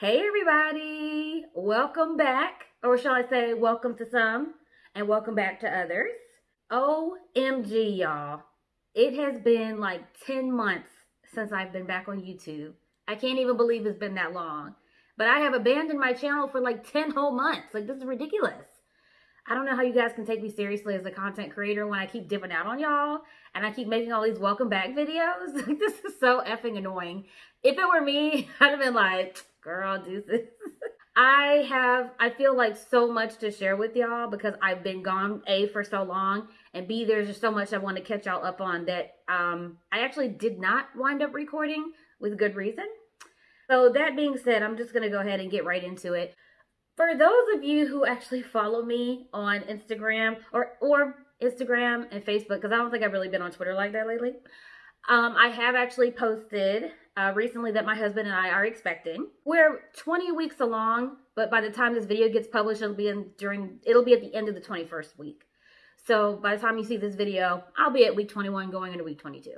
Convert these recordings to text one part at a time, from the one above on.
Hey everybody, welcome back, or shall I say welcome to some and welcome back to others. OMG y'all, it has been like 10 months since I've been back on YouTube. I can't even believe it's been that long. But I have abandoned my channel for like 10 whole months. Like this is ridiculous. I don't know how you guys can take me seriously as a content creator when I keep dipping out on y'all and I keep making all these welcome back videos. Like this is so effing annoying. If it were me, I'd have been like, girl, this. I have, I feel like so much to share with y'all because I've been gone A for so long and B, there's just so much I want to catch y'all up on that um, I actually did not wind up recording with good reason. So that being said, I'm just going to go ahead and get right into it. For those of you who actually follow me on Instagram or, or Instagram and Facebook, because I don't think I've really been on Twitter like that lately, um, I have actually posted uh, recently that my husband and I are expecting. We're 20 weeks along, but by the time this video gets published, it'll be in during it'll be at the end of the 21st week. So by the time you see this video, I'll be at week 21 going into week 22.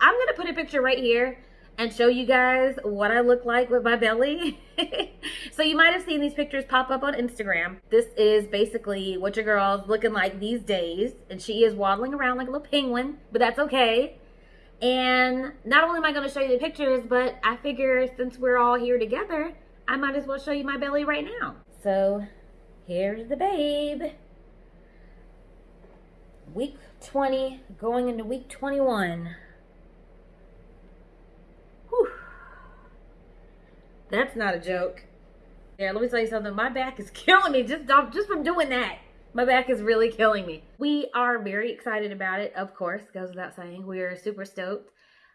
I'm going to put a picture right here and show you guys what I look like with my belly. so you might have seen these pictures pop up on Instagram. This is basically what your girl's looking like these days. And she is waddling around like a little penguin, but that's okay. And not only am I going to show you the pictures, but I figure since we're all here together, I might as well show you my belly right now. So here's the babe. Week 20 going into week 21. Whew. That's not a joke. Yeah, let me tell you something. My back is killing me just, just from doing that. My back is really killing me. We are very excited about it, of course, goes without saying. We are super stoked.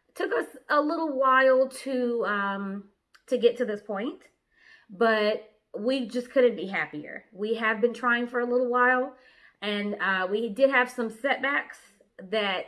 It took us a little while to um, to get to this point, but we just couldn't be happier. We have been trying for a little while, and uh, we did have some setbacks that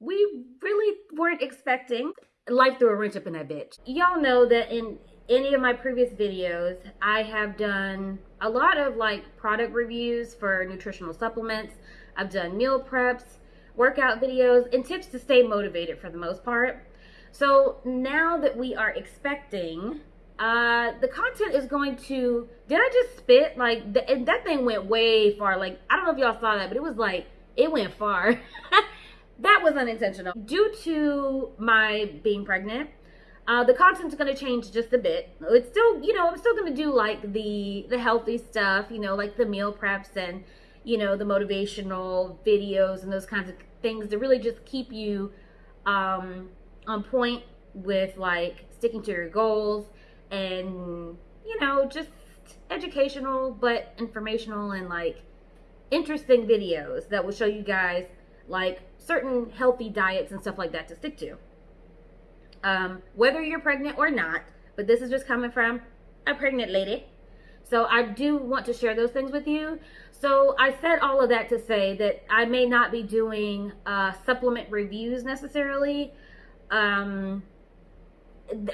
we really weren't expecting. Life threw a wrench up in that bitch. Y'all know that in any of my previous videos, I have done a lot of like product reviews for nutritional supplements. I've done meal preps, workout videos, and tips to stay motivated for the most part. So now that we are expecting, uh, the content is going to, did I just spit? Like, the, and that thing went way far. Like, I don't know if y'all saw that, but it was like, it went far. that was unintentional. Due to my being pregnant, uh, the content's going to change just a bit. It's still, you know, I'm still going to do like the the healthy stuff, you know, like the meal preps and, you know, the motivational videos and those kinds of things to really just keep you um, on point with like sticking to your goals and, you know, just educational but informational and like interesting videos that will show you guys like certain healthy diets and stuff like that to stick to um, whether you're pregnant or not, but this is just coming from a pregnant lady. So I do want to share those things with you. So I said all of that to say that I may not be doing uh, supplement reviews necessarily. Um,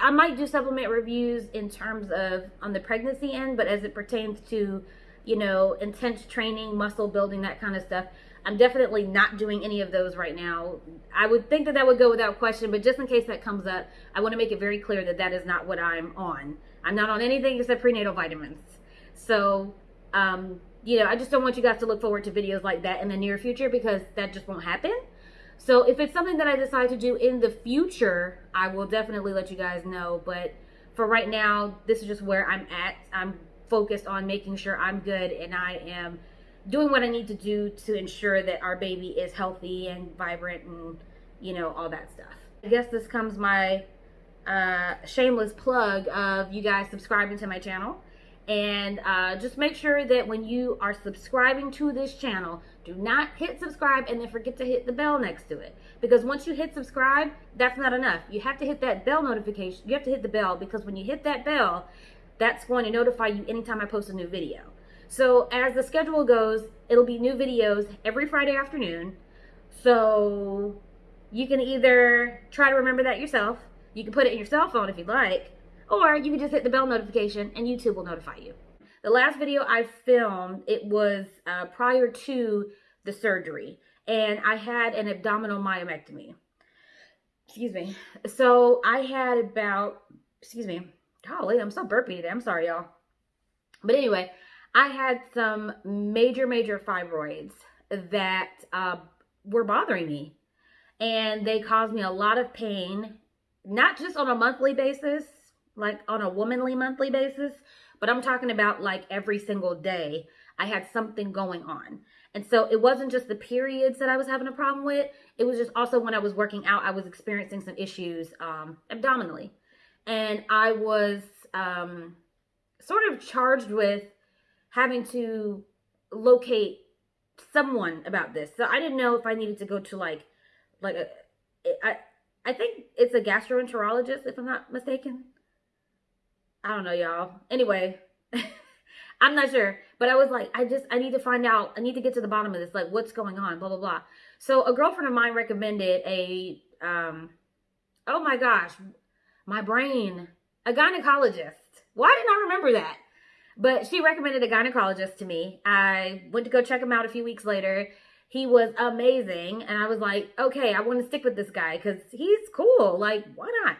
I might do supplement reviews in terms of on the pregnancy end, but as it pertains to, you know, intense training, muscle building, that kind of stuff, I'm definitely not doing any of those right now. I would think that that would go without question, but just in case that comes up, I want to make it very clear that that is not what I'm on. I'm not on anything except prenatal vitamins. So, um, you know, I just don't want you guys to look forward to videos like that in the near future because that just won't happen. So if it's something that I decide to do in the future, I will definitely let you guys know. But for right now, this is just where I'm at. I'm focused on making sure I'm good and I am doing what I need to do to ensure that our baby is healthy and vibrant and, you know, all that stuff. I guess this comes my uh, shameless plug of you guys subscribing to my channel. And uh, just make sure that when you are subscribing to this channel, do not hit subscribe and then forget to hit the bell next to it. Because once you hit subscribe, that's not enough. You have to hit that bell notification. You have to hit the bell because when you hit that bell, that's going to notify you anytime I post a new video. So as the schedule goes, it'll be new videos every Friday afternoon. So you can either try to remember that yourself, you can put it in your cell phone if you'd like, or you can just hit the bell notification and YouTube will notify you. The last video I filmed, it was uh, prior to the surgery, and I had an abdominal myomectomy. Excuse me. So I had about, excuse me, golly, I'm so burpy today. I'm sorry, y'all. But anyway, I had some major, major fibroids that uh, were bothering me. And they caused me a lot of pain, not just on a monthly basis, like on a womanly monthly basis, but I'm talking about like every single day. I had something going on. And so it wasn't just the periods that I was having a problem with. It was just also when I was working out, I was experiencing some issues um, abdominally. And I was um, sort of charged with having to locate someone about this. So I didn't know if I needed to go to like, like a, I, I think it's a gastroenterologist, if I'm not mistaken. I don't know, y'all. Anyway, I'm not sure. But I was like, I just, I need to find out. I need to get to the bottom of this. Like, what's going on? Blah, blah, blah. So a girlfriend of mine recommended a, um, oh my gosh, my brain, a gynecologist. Why didn't I remember that? But she recommended a gynecologist to me. I went to go check him out a few weeks later. He was amazing. And I was like, okay, I want to stick with this guy because he's cool. Like, why not?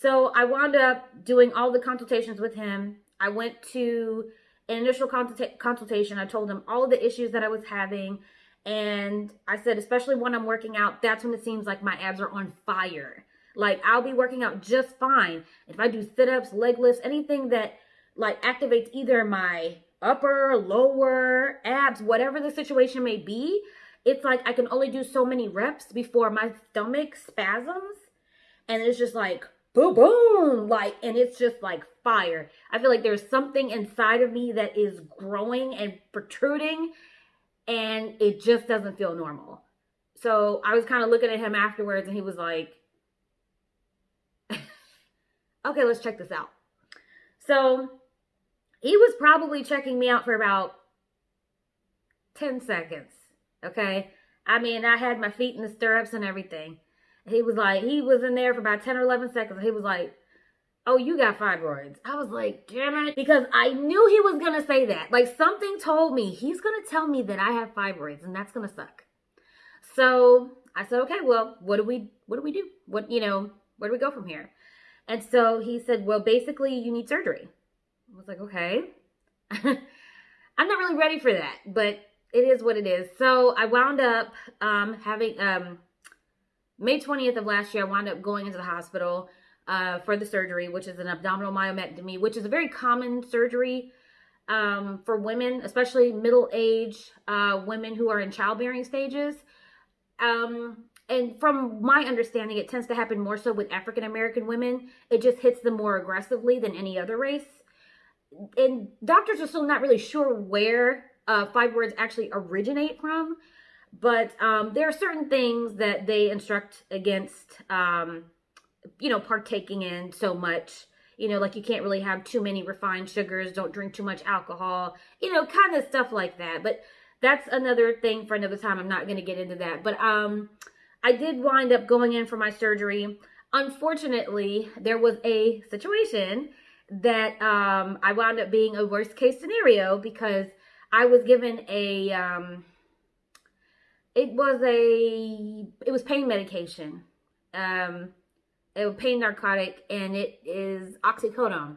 So I wound up doing all the consultations with him. I went to an initial consulta- consultation. I told him all the issues that I was having. And I said, especially when I'm working out, that's when it seems like my abs are on fire. Like I'll be working out just fine. If I do sit ups, leg lifts, anything that like activates either my upper, lower, abs, whatever the situation may be, it's like I can only do so many reps before my stomach spasms. And it's just like, boom, boom, like, and it's just like fire. I feel like there's something inside of me that is growing and protruding, and it just doesn't feel normal. So I was kind of looking at him afterwards, and he was like, okay, let's check this out. So he was probably checking me out for about 10 seconds. Okay. I mean, I had my feet in the stirrups and everything. He was like, he was in there for about 10 or 11 seconds. He was like, oh, you got fibroids. I was like, damn it. Because I knew he was going to say that. Like something told me he's going to tell me that I have fibroids and that's going to suck. So I said, okay, well, what do we, what do we do? What, you know, where do we go from here? And so he said, well, basically you need surgery. I was like, okay. I'm not really ready for that, but it is what it is. So I wound up um, having, um, May 20th of last year, I wound up going into the hospital uh, for the surgery, which is an abdominal myomectomy, which is a very common surgery um, for women, especially middle age uh, women who are in childbearing stages. Um, and from my understanding, it tends to happen more so with African American women. It just hits them more aggressively than any other race. And doctors are still not really sure where uh, fibroids actually originate from. But um, there are certain things that they instruct against, um, you know, partaking in so much. You know, like you can't really have too many refined sugars, don't drink too much alcohol, you know, kind of stuff like that. But that's another thing for another time. I'm not going to get into that. But um, I did wind up going in for my surgery. Unfortunately, there was a situation that um, I wound up being a worst case scenario because I was given a um, it was a it was pain medication. Um it was pain narcotic and it is oxycodone.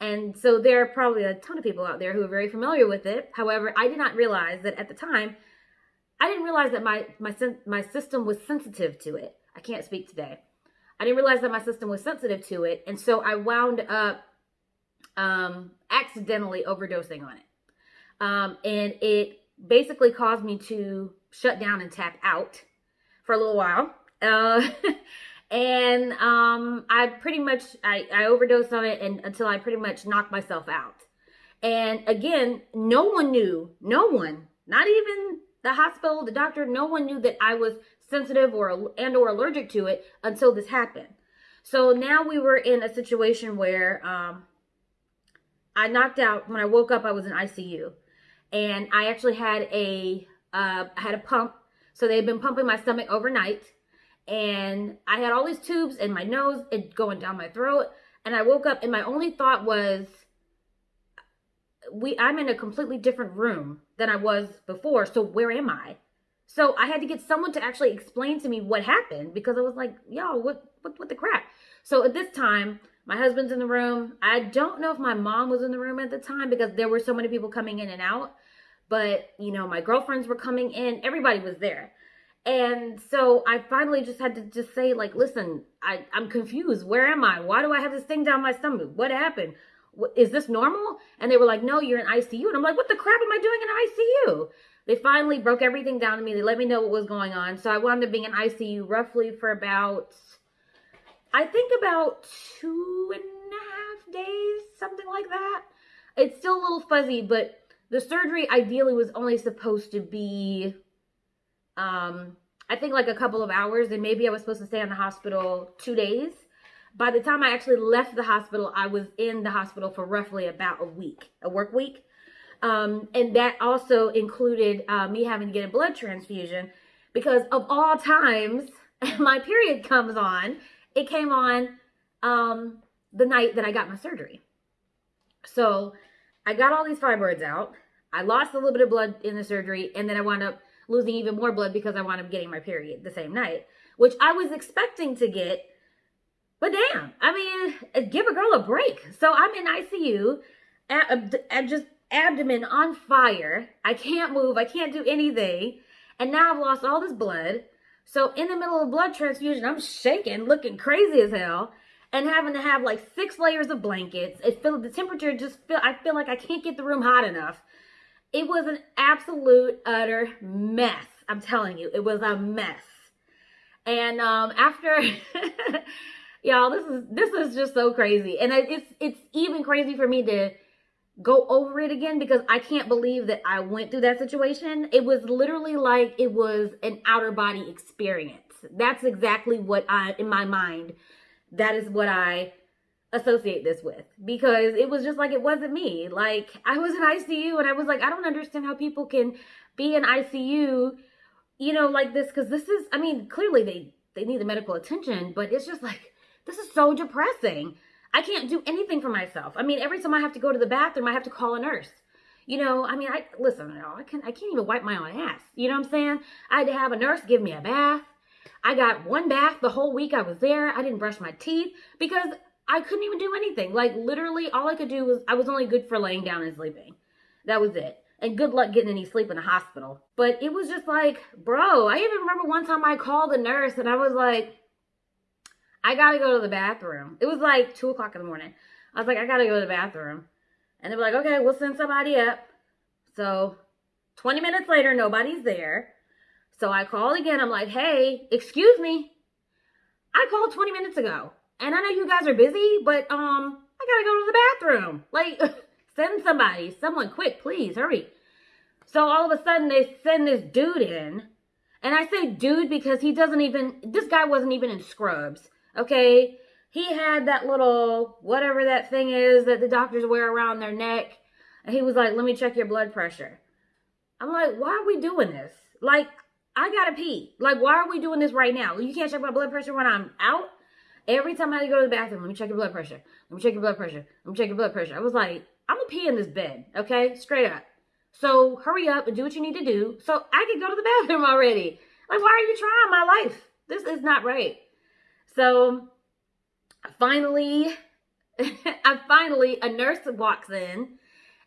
And so there are probably a ton of people out there who are very familiar with it. However i did not realize that at the time i didn't realize that my my my system was sensitive to it. I can't speak today i didn't realize that my system was sensitive to it and so i wound up um accidentally overdosing on it um and it basically caused me to shut down and tap out for a little while. Uh, and um, I pretty much, I, I overdosed on it and until I pretty much knocked myself out. And again, no one knew, no one, not even the hospital, the doctor, no one knew that I was sensitive or and or allergic to it until this happened. So now we were in a situation where um, I knocked out. When I woke up, I was in ICU, and I actually had a uh, I had a pump. So they had been pumping my stomach overnight. And I had all these tubes in my nose and going down my throat. And I woke up and my only thought was, we I'm in a completely different room than I was before. So where am I? So I had to get someone to actually explain to me what happened because I was like, yo, what, what, what the crap? So at this time, My husband's in the room. I don't know if my mom was in the room at the time because there were so many people coming in and out. But, you know, my girlfriends were coming in. Everybody was there. And so I finally just had to just say, like, listen, I, I'm confused. Where am I? Why do I have this thing down my stomach? What happened? Is this normal? And they were like, no, you're in ICU. And I'm like, what the crap am I doing in ICU? They finally broke everything down to me. They let me know what was going on. So I wound up being in ICU roughly for about, I think about two and a half days, something like that. It's still a little fuzzy, but the surgery ideally was only supposed to be um, I think like a couple of hours, and maybe I was supposed to stay in the hospital two days. By the time I actually left the hospital, I was in the hospital for roughly about a week, a work week. Um, and that also included uh, me having to get a blood transfusion because of all times, my period comes on. It came on um, the night that I got my surgery. So I got all these fibroids out. I lost a little bit of blood in the surgery, and then I wound up losing even more blood because I wound up getting my period the same night, which I was expecting to get. But damn, I mean, give a girl a break. So I'm in ICU, at, at just abdomen on fire. I can't move. I can't do anything. And now I've lost all this blood. So in the middle of blood transfusion, I'm shaking, looking crazy as hell, and having to have like six layers of blankets. It feel the temperature just feel I feel like I can't get the room hot enough. It was an absolute utter mess. I'm telling you, it was a mess. And um, after, y'all, this is this is just so crazy, and it's it's even crazy for me to go over it again because I can't believe that I went through that situation. It was literally like it was an outer body experience. That's exactly what I, in my mind, that is what I associate this with because it was just like it wasn't me. Like I was in ICU and I was like, I don't understand how people can be in ICU, you know, like this because this is, I mean, clearly they they need the medical attention, but it's just like this is so depressing. I can't do anything for myself. I mean, every time I have to go to the bathroom, I have to call a nurse. You know, I mean, I listen, I can I can't even wipe my own ass. You know what I'm saying? I had to have a nurse give me a bath. I got one bath the whole week I was there. I didn't brush my teeth because I couldn't even do anything. Like literally all I could do was I was only good for laying down and sleeping. That was it. And good luck getting any sleep in the hospital. But it was just like, bro, I even remember one time I called a nurse and I was like, I gotta go to the bathroom. It was like two o'clock in the morning. I was like, I gotta go to the bathroom. And they were like, okay, we'll send somebody up. So 20 minutes later, nobody's there. So I called again. I'm like, hey, excuse me. I called 20 minutes ago. And I know you guys are busy, but um, I gotta go to the bathroom. Like, send somebody, someone quick, please, hurry. So all of a sudden they send this dude in. And I say dude because he doesn't even, this guy wasn't even in scrubs, okay? He had that little, whatever that thing is that the doctors wear around their neck. And he was like, let me check your blood pressure. I'm like, why are we doing this? Like, I gotta pee. Like, why are we doing this right now? You can't check my blood pressure when I'm out? Every time I go to the bathroom, let me check your blood pressure. Let me check your blood pressure. Let me check your blood pressure. I was like, I'm gonna pee in this bed, okay? Straight up. So hurry up and do what you need to do so I can go to the bathroom already. Like, why are you trying my life? This is not right. So finally, I finally, a nurse walks in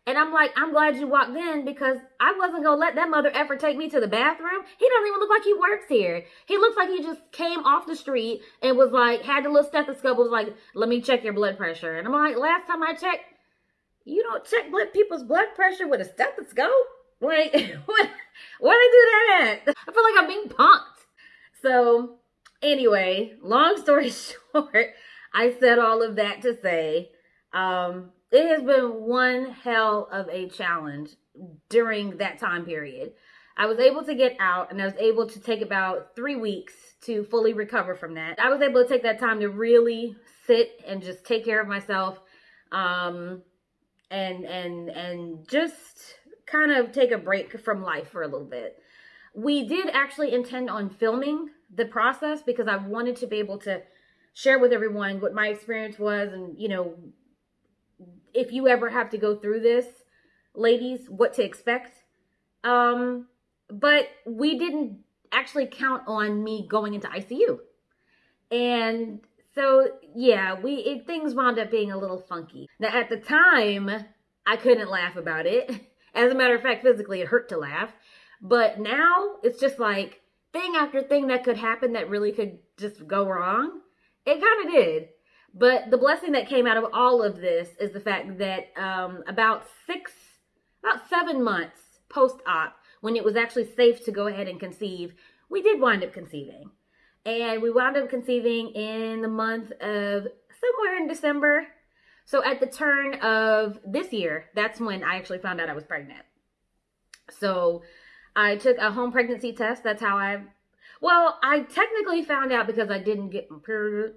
and I'm like, I'm glad you walked in because I wasn't going to let that mother ever take me to the bathroom. He doesn't even look like he works here. He looks like he just came off the street and was like, had the little stethoscope, was like, let me check your blood pressure. And I'm like, last time I checked, you don't check blood, people's blood pressure with a stethoscope? Like, what, where they do that at? I feel like I'm being punked. So, anyway, long story short, I said all of that to say, um, it has been one hell of a challenge during that time period. I was able to get out and I was able to take about three weeks to fully recover from that. I was able to take that time to really sit and just take care of myself um, and and and just kind of take a break from life for a little bit. We did actually intend on filming the process because I wanted to be able to share with everyone what my experience was and you know if you ever have to go through this, ladies, what to expect. Um, but we didn't actually count on me going into ICU. And So yeah, we it, things wound up being a little funky. Now at the time, I couldn't laugh about it. As a matter of fact, physically it hurt to laugh. But now it's just like thing after thing that could happen that really could just go wrong. It kind of did. But the blessing that came out of all of this is the fact that um, about six, about seven months post op, when it was actually safe to go ahead and conceive, we did wind up conceiving. And we wound up conceiving in the month of somewhere in December. So at the turn of this year, that's when I actually found out I was pregnant. So I took a home pregnancy test. That's how I, well, I technically found out because I didn't get my period.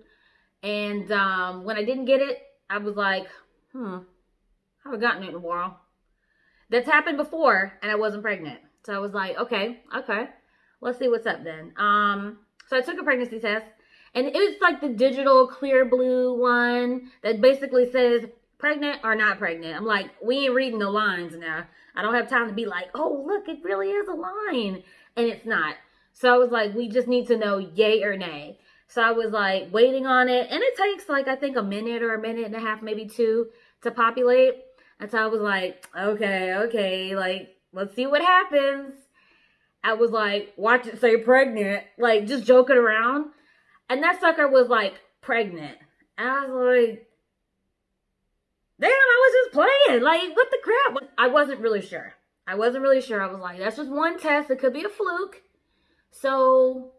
And um, when I didn't get it, I was like, hmm, I haven't gotten it in a while. That's happened before, and I wasn't pregnant. So I was like, okay, okay, let's see what's up then. Um, so I took a pregnancy test, and it was like the digital Clearblue one that basically says pregnant or not pregnant. I'm like, we ain't reading the lines now. I don't have time to be like, oh, look, it really is a line. And it's not. So I was like, we just need to know yay or nay. So I was like waiting on it. And it takes like, I think a minute or a minute and a half, maybe two to populate. And so I was like, okay, okay, like, let's see what happens. I was like, watch it say pregnant, like just joking around. And that sucker was like pregnant. And I was like, damn, I was just playing. Like, what the crap? I wasn't really sure. I wasn't really sure. I was like, that's just one test. It could be a fluke. So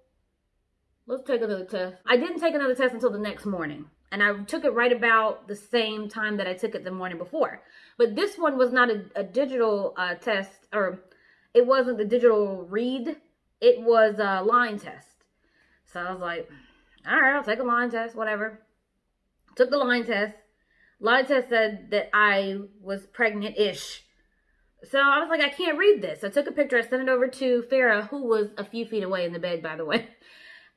let's take another test. I didn't take another test until the next morning. And I took it right about the same time that I took it the morning before. But this one was not a, a digital uh, test, or it wasn't the digital read. It was a line test. So I was like, all right, I'll take a line test, whatever. Took the line test. Test said that I was pregnant-ish. So I was like, I can't read this. I took a picture. I sent it over to Farah, who was a few feet away in the bed, by the way.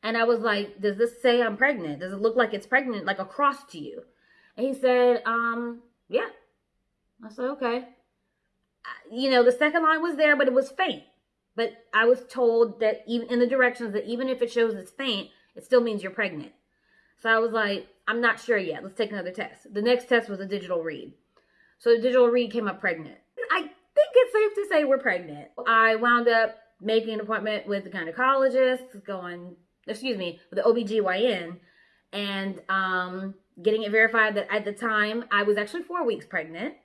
And I was like, does this say I'm pregnant? Does it look like it's pregnant, like across to you? And he said, um, yeah. I said, okay. You know, the second line was there, but it was faint. But I was told that even in the directions that even if it shows it's faint, it still means you're pregnant. So I was like, I'm not sure yet. Let's take another test. The next test was a digital read. So the digital read came up pregnant. I think it's safe to say we're pregnant. I wound up making an appointment with the gynecologist, going excuse me, with the OBGYN and um, getting it verified that at the time I was actually four weeks pregnant.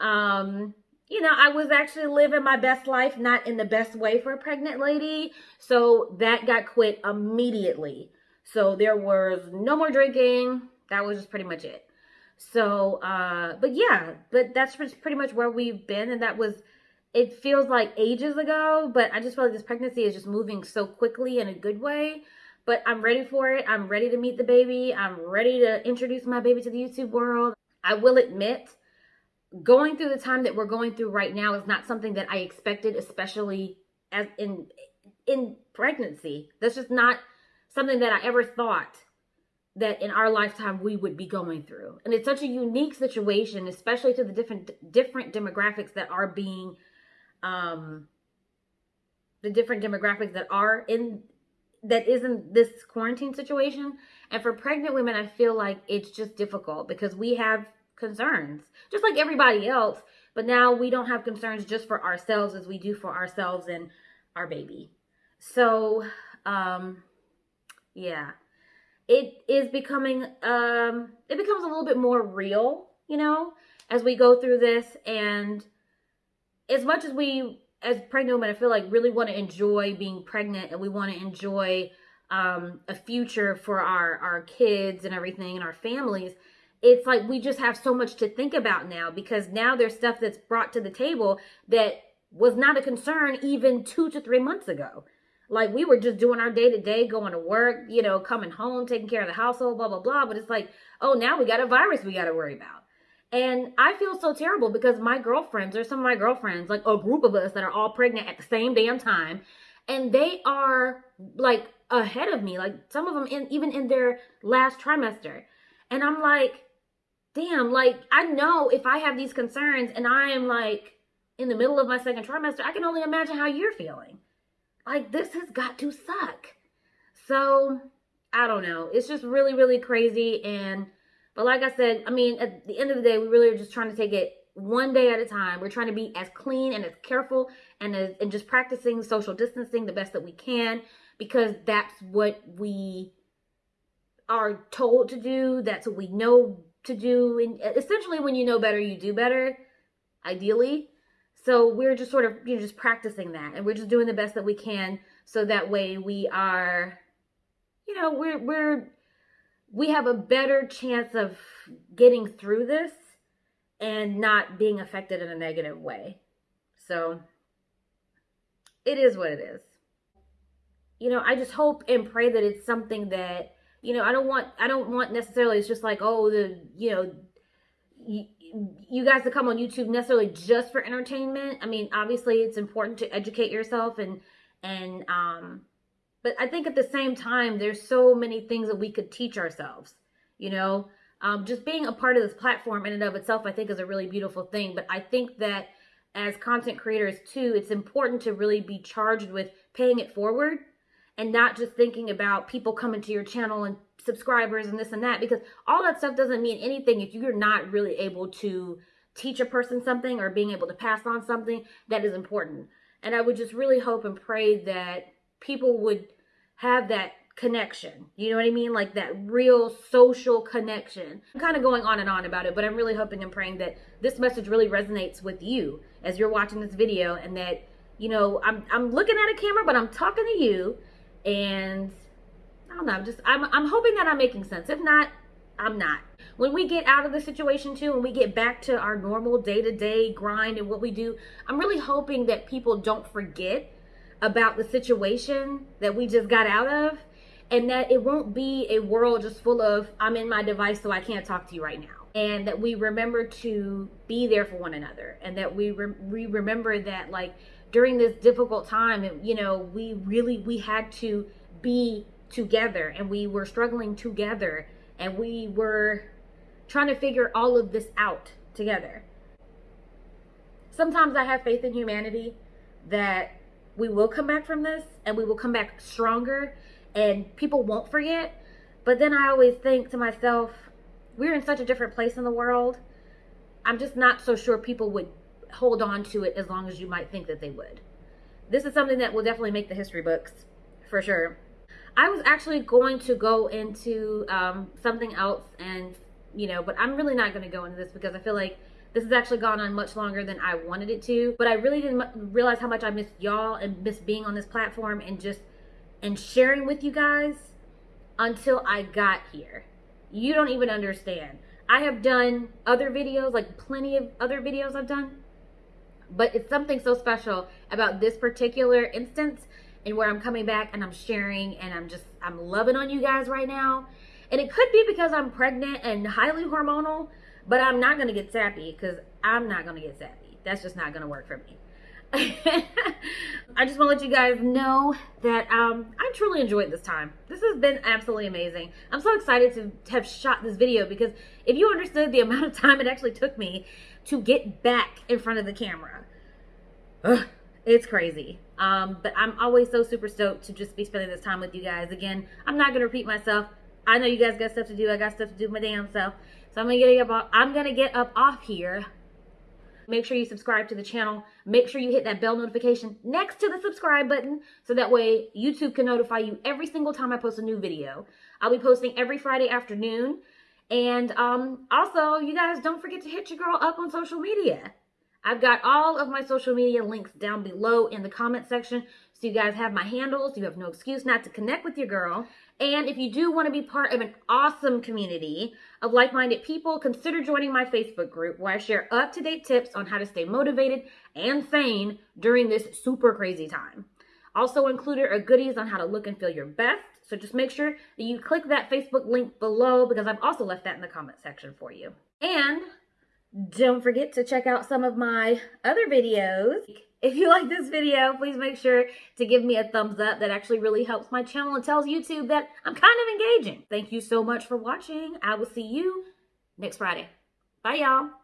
Um, you know, I was actually living my best life, not in the best way for a pregnant lady. So that got quit immediately. So there was no more drinking. That was just pretty much it. So, uh, but yeah, but that's pretty much where we've been. And that was, it feels like ages ago, but I just feel like this pregnancy is just moving so quickly in a good way. But I'm ready for it. I'm ready to meet the baby. I'm ready to introduce my baby to the YouTube world. I will admit, going through the time that we're going through right now is not something that I expected, especially as in in pregnancy. That's just not something that I ever thought that in our lifetime we would be going through. And it's such a unique situation, especially to the different different demographics that are being um the different demographics that are in that isn't this quarantine situation. And for pregnant women, I feel like it's just difficult because we have concerns, just like everybody else. But now we don't have concerns just for ourselves as we do for ourselves and our baby. So, um, yeah, it is becoming, um, it becomes a little bit more real, you know, as we go through this. And as much as we as pregnant women, I feel like really want to enjoy being pregnant and we want to enjoy um, a future for our, our kids and everything and our families. It's like we just have so much to think about now because now there's stuff that's brought to the table that was not a concern even two to three months ago. Like we were just doing our day to day, going to work, you know, coming home, taking care of the household, blah, blah, blah. But it's like, oh, now we got a virus we got to worry about. And I feel so terrible because my girlfriends, or some of my girlfriends, like a group of us that are all pregnant at the same damn time, and they are like ahead of me, like some of them in even in their last trimester. And I'm like, damn, like I know if I have these concerns and I am like in the middle of my second trimester, I can only imagine how you're feeling. Like this has got to suck. So I don't know. It's just really, really crazy. And, but like I said, I mean, at the end of the day, we really are just trying to take it one day at a time. We're trying to be as clean and as careful and as, and just practicing social distancing the best that we can because that's what we are told to do. That's what we know to do. And essentially, when you know better, you do better, ideally. So we're just sort of, you know, just practicing that and we're just doing the best that we can so that way we are, you know, we're, we're, we have a better chance of getting through this and not being affected in a negative way. So it is what it is. You know, I just hope and pray that it's something that, you know, I don't want, I don't want necessarily, it's just like, oh, the, you know, you, guys to come on YouTube necessarily just for entertainment. I mean, obviously it's important to educate yourself and, and, um, but I think at the same time, there's so many things that we could teach ourselves, you know, um, just being a part of this platform in and of itself, I think is a really beautiful thing. But I think that as content creators too, it's important to really be charged with paying it forward and not just thinking about people coming to your channel and subscribers and this and that because all that stuff doesn't mean anything if you're not really able to teach a person something or being able to pass on something that is important. And I would just really hope and pray that people would have that connection. You know what I mean? Like that real social connection. I'm kind of going on and on about it, but I'm really hoping and praying that this message really resonates with you as you're watching this video and that, you know, I'm, I'm looking at a camera, but I'm talking to you and I don't know, I'm just, I'm, I'm hoping that I'm making sense. If not, I'm not. When we get out of the situation too, when we get back to our normal day-to-day -day grind and what we do, I'm really hoping that people don't forget about the situation that we just got out of and that it won't be a world just full of I'm in my device so I can't talk to you right now and that we remember to be there for one another and that we re- we remember that like during this difficult time you know we really we had to be together and we were struggling together and we were trying to figure all of this out together sometimes i have faith in humanity that we will come back from this and we will come back stronger and people won't forget. But then I always think to myself, we're in such a different place in the world. I'm just not so sure people would hold on to it as long as you might think that they would. This is something that will definitely make the history books for sure. I was actually going to go into um, something else and, you know, but I'm really not going to go into this because I feel like this has actually gone on much longer than I wanted it to. But I really didn't realize how much I missed y'all and missed being on this platform and just and sharing with you guys until I got here. You don't even understand. I have done other videos, like plenty of other videos I've done, but it's something so special about this particular instance and where I'm coming back and I'm sharing and I'm just, I'm loving on you guys right now. And it could be because I'm pregnant and highly hormonal, but I'm not going to get sappy because I'm not going to get sappy. That's just not going to work for me. I just want to let you guys know that um, I truly enjoyed this time. This has been absolutely amazing. I'm so excited to have shot this video because if you understood the amount of time it actually took me to get back in front of the camera, ugh, it's crazy. Um, but I'm always so super stoked to just be spending this time with you guys. Again, I'm not going to repeat myself. I know you guys got stuff to do. I got stuff to do my damn self. So I'm going to get up, I'm going to get up off here Make sure you subscribe to the channel. Make sure you hit that bell notification next to the subscribe button so that way YouTube can notify you every single time I post a new video. I'll be posting every Friday afternoon. And um, also, you guys don't forget to hit your girl up on social media. I've got all of my social media links down below in the comment section. So you guys have my handles. You have no excuse not to connect with your girl. And if you do want to be part of an awesome community of like-minded people, consider joining my Facebook group where I share up-to-date tips on how to stay motivated and sane during this super crazy time. Also included are goodies on how to look and feel your best. So just make sure that you click that Facebook link below because I've also left that in the comment section for you. And don't forget to check out some of my other videos. If you like this video, please make sure to give me a thumbs up. That actually really helps my channel and tells YouTube that I'm kind of engaging. Thank you so much for watching. I will see you next Friday. Bye, y'all.